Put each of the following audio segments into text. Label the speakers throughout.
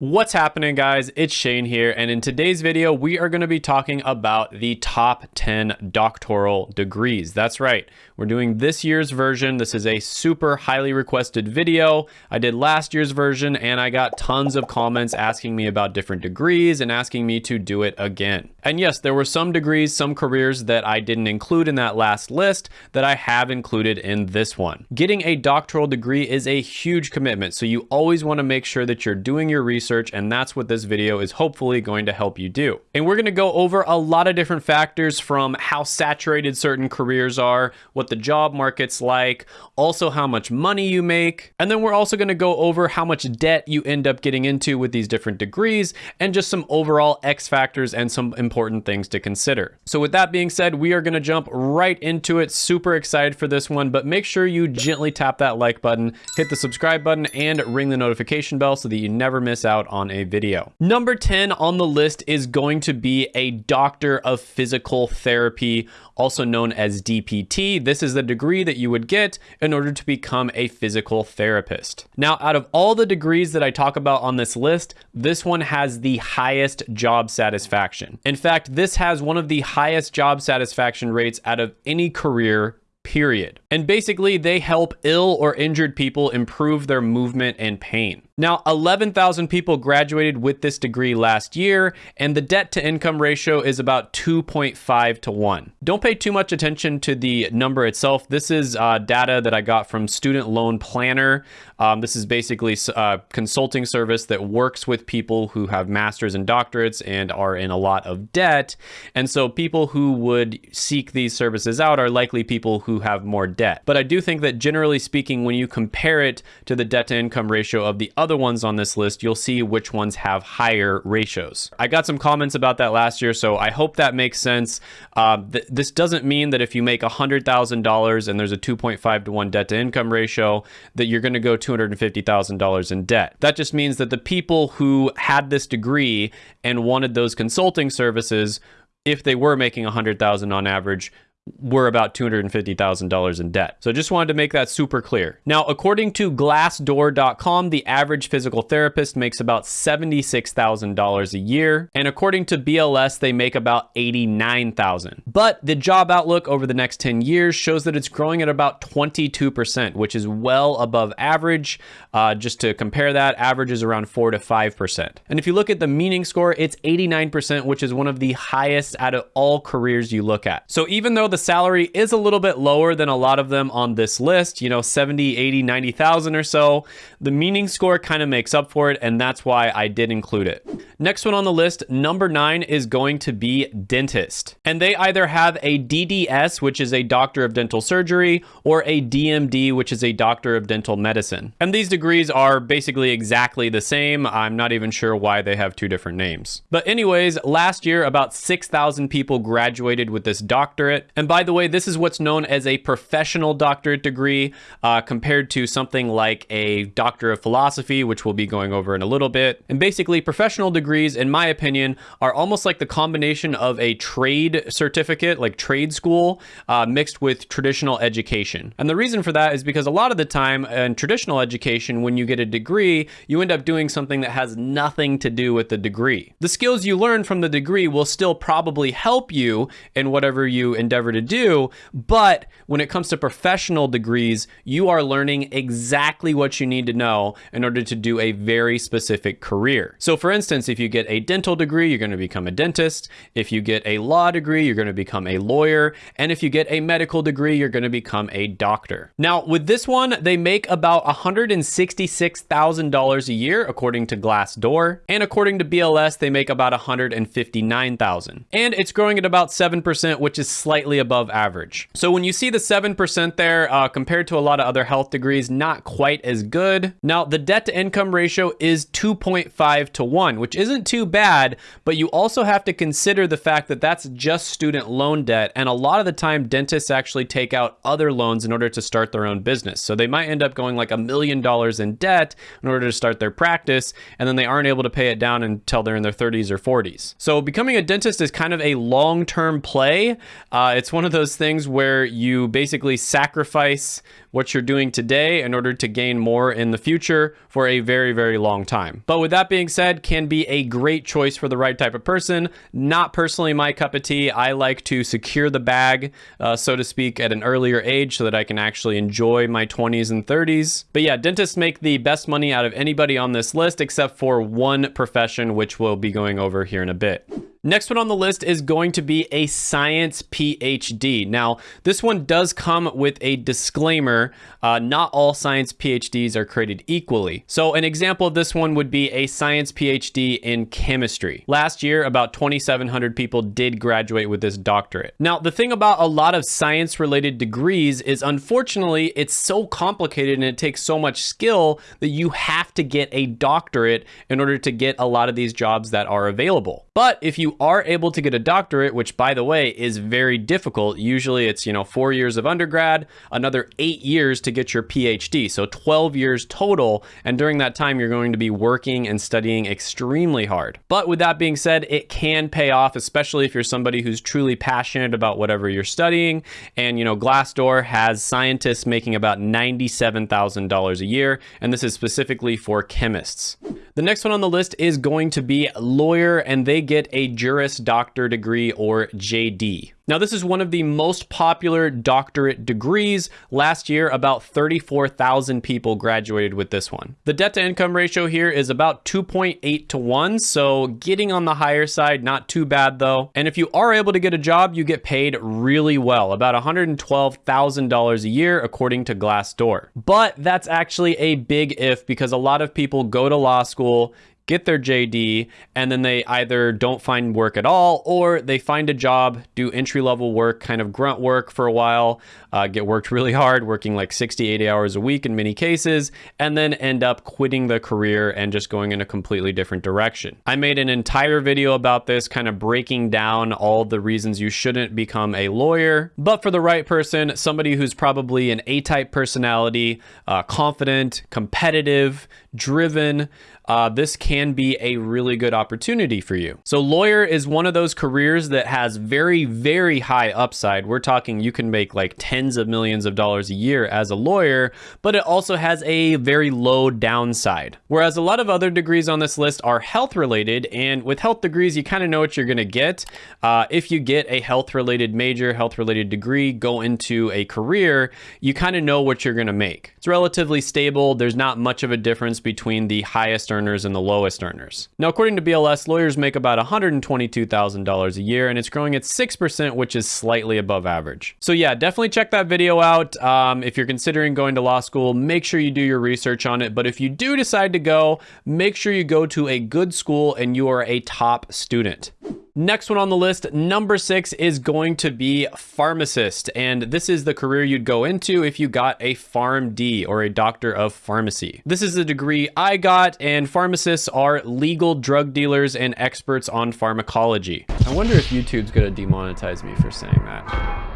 Speaker 1: What's happening guys? It's Shane here and in today's video we are going to be talking about the top 10 doctoral degrees. That's right. We're doing this year's version. This is a super highly requested video. I did last year's version and I got tons of comments asking me about different degrees and asking me to do it again. And yes, there were some degrees, some careers that I didn't include in that last list that I have included in this one. Getting a doctoral degree is a huge commitment. So you always want to make sure that you're doing your research research, and that's what this video is hopefully going to help you do. And we're going to go over a lot of different factors from how saturated certain careers are, what the job market's like, also how much money you make, and then we're also going to go over how much debt you end up getting into with these different degrees, and just some overall X factors and some important things to consider. So with that being said, we are going to jump right into it. Super excited for this one, but make sure you gently tap that like button, hit the subscribe button, and ring the notification bell so that you never miss out out on a video. Number 10 on the list is going to be a doctor of physical therapy, also known as DPT. This is the degree that you would get in order to become a physical therapist. Now, out of all the degrees that I talk about on this list, this one has the highest job satisfaction. In fact, this has one of the highest job satisfaction rates out of any career period. And basically, they help ill or injured people improve their movement and pain. Now, 11,000 people graduated with this degree last year, and the debt to income ratio is about 2.5 to 1. Don't pay too much attention to the number itself. This is uh, data that I got from Student Loan Planner. Um, this is basically a uh, consulting service that works with people who have masters and doctorates and are in a lot of debt. And so people who would seek these services out are likely people who have more debt. But I do think that generally speaking, when you compare it to the debt to income ratio of the other other ones on this list, you'll see which ones have higher ratios. I got some comments about that last year, so I hope that makes sense. Uh, th this doesn't mean that if you make $100,000 and there's a 2.5 to 1 debt to income ratio, that you're going to go $250,000 in debt. That just means that the people who had this degree and wanted those consulting services, if they were making 100,000 on average, were about $250,000 in debt. So I just wanted to make that super clear. Now, according to glassdoor.com, the average physical therapist makes about $76,000 a year. And according to BLS, they make about 89,000. But the job outlook over the next 10 years shows that it's growing at about 22%, which is well above average. Uh, just to compare that, average is around 4 to 5%. And if you look at the meaning score, it's 89%, which is one of the highest out of all careers you look at. So even though the salary is a little bit lower than a lot of them on this list, you know, 70, 80, 90,000 or so. The meaning score kind of makes up for it, and that's why I did include it. Next one on the list, number nine is going to be dentist. And they either have a DDS, which is a doctor of dental surgery, or a DMD, which is a doctor of dental medicine. And these degrees are basically exactly the same. I'm not even sure why they have two different names. But anyways, last year, about 6,000 people graduated with this doctorate. And by the way, this is what's known as a professional doctorate degree uh, compared to something like a doctor of philosophy, which we'll be going over in a little bit. And basically, professional degrees, in my opinion, are almost like the combination of a trade certificate, like trade school, uh, mixed with traditional education. And the reason for that is because a lot of the time in traditional education, when you get a degree, you end up doing something that has nothing to do with the degree. The skills you learn from the degree will still probably help you in whatever you endeavor to do, but when it comes to professional degrees, you are learning exactly what you need to know in order to do a very specific career. So for instance, if you get a dental degree, you're going to become a dentist. If you get a law degree, you're going to become a lawyer. And if you get a medical degree, you're going to become a doctor. Now, with this one, they make about $166,000 a year, according to Glassdoor. And according to BLS, they make about 159,000. And it's growing at about 7%, which is slightly above average. So when you see the 7% there, uh, compared to a lot of other health degrees, not quite as good. Now, the debt to income ratio is 2.5 to 1, which is isn't too bad, but you also have to consider the fact that that's just student loan debt. And a lot of the time, dentists actually take out other loans in order to start their own business. So they might end up going like a million dollars in debt in order to start their practice, and then they aren't able to pay it down until they're in their 30s or 40s. So becoming a dentist is kind of a long-term play. Uh, it's one of those things where you basically sacrifice what you're doing today in order to gain more in the future for a very, very long time. But with that being said, can be a great choice for the right type of person. Not personally my cup of tea. I like to secure the bag, uh, so to speak, at an earlier age so that I can actually enjoy my 20s and 30s. But yeah, dentists make the best money out of anybody on this list except for one profession, which we'll be going over here in a bit. Next one on the list is going to be a science PhD. Now, this one does come with a disclaimer. Uh, not all science PhDs are created equally. So an example of this one would be a science PhD in chemistry. Last year, about 2,700 people did graduate with this doctorate. Now, the thing about a lot of science related degrees is unfortunately, it's so complicated and it takes so much skill that you have to get a doctorate in order to get a lot of these jobs that are available. But if you are able to get a doctorate, which by the way is very difficult, usually it's, you know, four years of undergrad, another eight years to get your PhD. So 12 years total. And during that time, you're going to be working and studying extremely hard. But with that being said, it can pay off, especially if you're somebody who's truly passionate about whatever you're studying. And, you know, Glassdoor has scientists making about $97,000 a year. And this is specifically for chemists. The next one on the list is going to be lawyer, and they get a Juris Doctor degree or JD. Now, this is one of the most popular doctorate degrees. Last year, about 34,000 people graduated with this one. The debt to income ratio here is about 2.8 to 1, so getting on the higher side, not too bad though. And if you are able to get a job, you get paid really well, about $112,000 a year according to Glassdoor. But that's actually a big if because a lot of people go to law school, get their JD, and then they either don't find work at all or they find a job, do entry level work, kind of grunt work for a while, uh, get worked really hard, working like 60, 80 hours a week in many cases, and then end up quitting the career and just going in a completely different direction. I made an entire video about this, kind of breaking down all the reasons you shouldn't become a lawyer. But for the right person, somebody who's probably an A-type personality, uh, confident, competitive, driven, uh, this can be a really good opportunity for you. So lawyer is one of those careers that has very, very high upside. We're talking you can make like tens of millions of dollars a year as a lawyer, but it also has a very low downside. Whereas a lot of other degrees on this list are health related, and with health degrees, you kind of know what you're gonna get. Uh, if you get a health related major, health related degree, go into a career, you kind of know what you're gonna make. It's relatively stable. There's not much of a difference between the highest earners and the lowest earners. Now, according to BLS, lawyers make about $122,000 a year, and it's growing at 6%, which is slightly above average. So yeah, definitely check that video out. Um, if you're considering going to law school, make sure you do your research on it. But if you do decide to go, make sure you go to a good school and you are a top student. Next one on the list, number six, is going to be pharmacist. And this is the career you'd go into if you got a PharmD or a doctor of pharmacy. This is the degree I got, and pharmacists are legal drug dealers and experts on pharmacology. I wonder if YouTube's gonna demonetize me for saying that.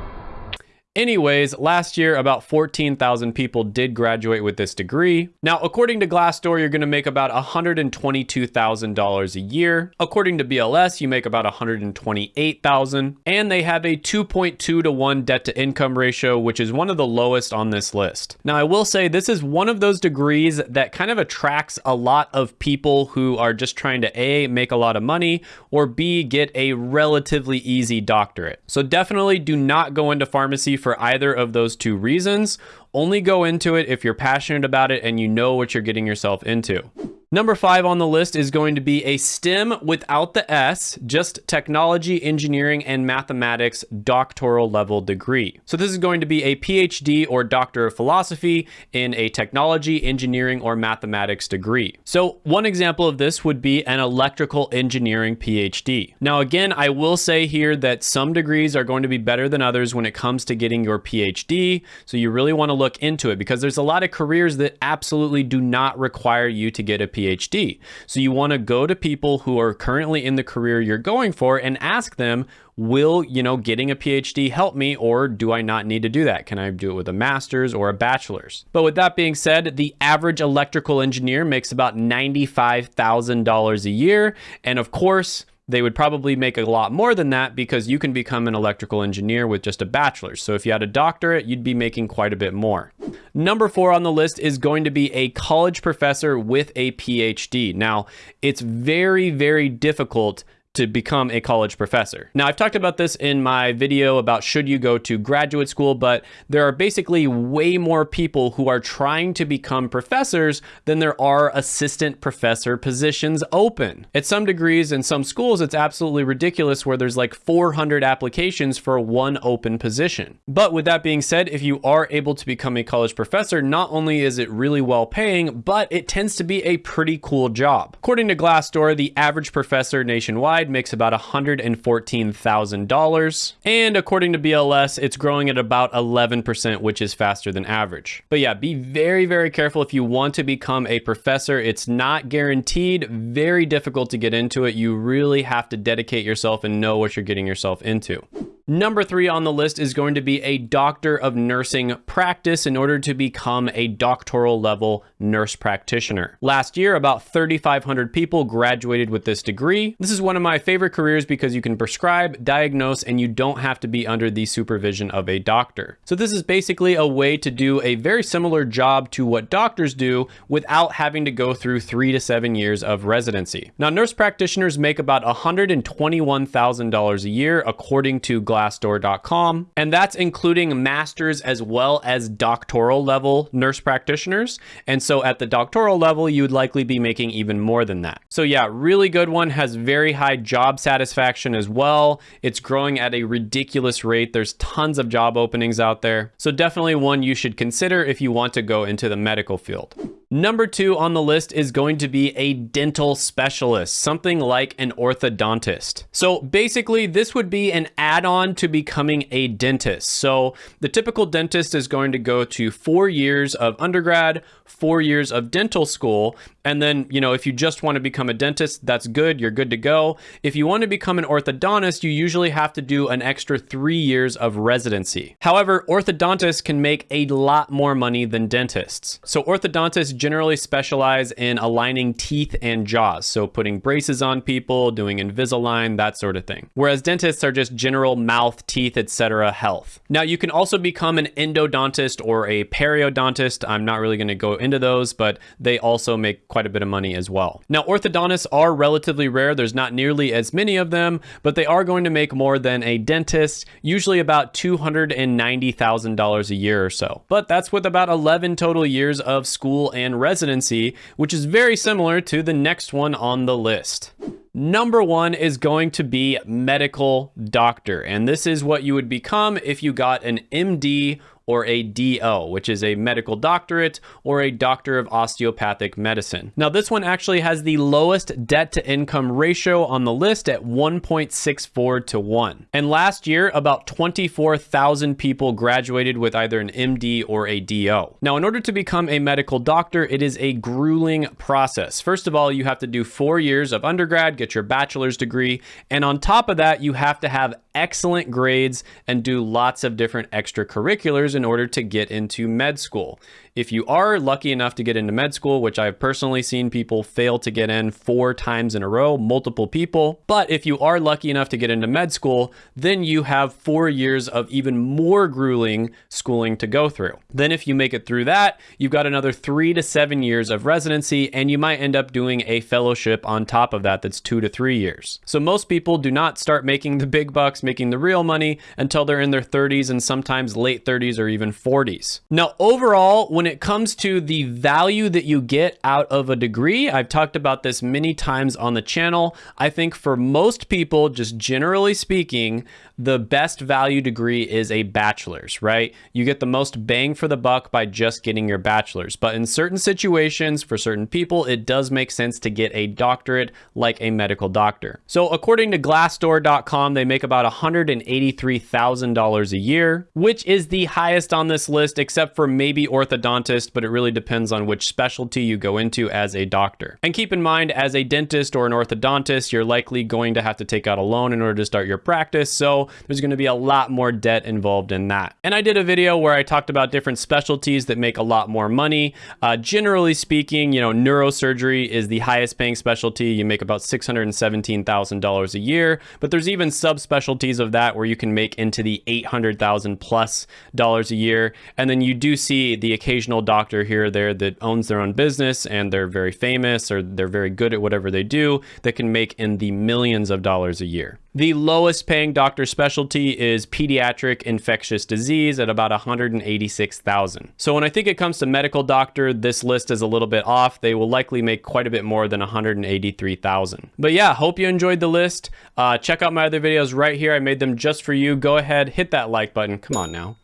Speaker 1: Anyways, last year, about 14,000 people did graduate with this degree. Now, according to Glassdoor, you're gonna make about $122,000 a year. According to BLS, you make about 128,000, and they have a 2.2 to 1 debt to income ratio, which is one of the lowest on this list. Now, I will say this is one of those degrees that kind of attracts a lot of people who are just trying to A, make a lot of money, or B, get a relatively easy doctorate. So definitely do not go into pharmacy for either of those two reasons. Only go into it if you're passionate about it and you know what you're getting yourself into. Number five on the list is going to be a STEM without the S, just technology, engineering, and mathematics doctoral level degree. So this is going to be a PhD or Doctor of Philosophy in a technology, engineering, or mathematics degree. So one example of this would be an electrical engineering PhD. Now, again, I will say here that some degrees are going to be better than others when it comes to getting your PhD. So you really want to look into it because there's a lot of careers that absolutely do not require you to get a PhD PhD. So you want to go to people who are currently in the career you're going for and ask them, will, you know, getting a PhD help me or do I not need to do that? Can I do it with a master's or a bachelor's? But with that being said, the average electrical engineer makes about $95,000 a year. And of course, they would probably make a lot more than that because you can become an electrical engineer with just a bachelor's. So if you had a doctorate, you'd be making quite a bit more. Number four on the list is going to be a college professor with a PhD. Now, it's very, very difficult to become a college professor. Now, I've talked about this in my video about should you go to graduate school, but there are basically way more people who are trying to become professors than there are assistant professor positions open. At some degrees in some schools, it's absolutely ridiculous where there's like 400 applications for one open position. But with that being said, if you are able to become a college professor, not only is it really well paying, but it tends to be a pretty cool job. According to Glassdoor, the average professor nationwide makes about $114,000. And according to BLS, it's growing at about 11%, which is faster than average. But yeah, be very, very careful if you want to become a professor. It's not guaranteed, very difficult to get into it. You really have to dedicate yourself and know what you're getting yourself into. Number three on the list is going to be a doctor of nursing practice in order to become a doctoral level nurse practitioner. Last year, about 3,500 people graduated with this degree. This is one of my favorite careers because you can prescribe, diagnose, and you don't have to be under the supervision of a doctor. So this is basically a way to do a very similar job to what doctors do without having to go through three to seven years of residency. Now, nurse practitioners make about $121,000 a year, according to glassdoor.com. And that's including masters as well as doctoral level nurse practitioners. And so at the doctoral level, you would likely be making even more than that. So yeah, really good one, has very high job satisfaction as well. It's growing at a ridiculous rate. There's tons of job openings out there. So definitely one you should consider if you want to go into the medical field. Number two on the list is going to be a dental specialist, something like an orthodontist. So basically, this would be an add-on to becoming a dentist. So the typical dentist is going to go to four years of undergrad, four years of dental school, and then, you know, if you just want to become a dentist, that's good, you're good to go. If you want to become an orthodontist, you usually have to do an extra three years of residency. However, orthodontists can make a lot more money than dentists. So orthodontists generally specialize in aligning teeth and jaws, so putting braces on people, doing Invisalign, that sort of thing. Whereas dentists are just general mouth, teeth, etc. health. Now you can also become an endodontist or a periodontist. I'm not really going to go into those, but they also make quite a bit of money as well. Now orthodontists are relatively rare. There's not nearly as many of them, but they are going to make more than a dentist, usually about $290,000 a year or so. But that's with about 11 total years of school and and residency, which is very similar to the next one on the list. Number one is going to be medical doctor. And this is what you would become if you got an MD or a DO, which is a medical doctorate or a doctor of osteopathic medicine. Now, this one actually has the lowest debt to income ratio on the list at 1.64 to 1. And last year, about 24,000 people graduated with either an MD or a DO. Now, in order to become a medical doctor, it is a grueling process. First of all, you have to do four years of undergrad, get your bachelor's degree, and on top of that, you have to have excellent grades and do lots of different extracurriculars in order to get into med school. If you are lucky enough to get into med school, which I've personally seen people fail to get in four times in a row, multiple people, but if you are lucky enough to get into med school, then you have four years of even more grueling schooling to go through. Then if you make it through that, you've got another three to seven years of residency, and you might end up doing a fellowship on top of that that's two to three years. So most people do not start making the big bucks, making the real money until they're in their 30s and sometimes late 30s or even 40s. Now, overall, when when it comes to the value that you get out of a degree, I've talked about this many times on the channel. I think for most people, just generally speaking, the best value degree is a bachelor's, right? You get the most bang for the buck by just getting your bachelor's. But in certain situations, for certain people, it does make sense to get a doctorate like a medical doctor. So according to glassdoor.com, they make about $183,000 a year, which is the highest on this list, except for maybe orthodontist, but it really depends on which specialty you go into as a doctor. And keep in mind, as a dentist or an orthodontist, you're likely going to have to take out a loan in order to start your practice. So there's going to be a lot more debt involved in that. And I did a video where I talked about different specialties that make a lot more money. Uh, generally speaking, you know, neurosurgery is the highest paying specialty. You make about $617,000 a year, but there's even subspecialties of that where you can make into the 800,000 plus dollars a year. And then you do see the occasional doctor here or there that owns their own business and they're very famous or they're very good at whatever they do that can make in the millions of dollars a year. The lowest paying doctor specialty is pediatric infectious disease at about 186,000. So when I think it comes to medical doctor, this list is a little bit off. They will likely make quite a bit more than 183,000. But yeah, hope you enjoyed the list. Uh, check out my other videos right here. I made them just for you. Go ahead, hit that like button. Come on now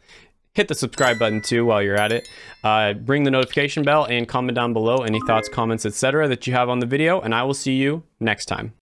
Speaker 1: hit the subscribe button too while you're at it. Uh, ring the notification bell and comment down below any thoughts, comments, etc. that you have on the video, and I will see you next time.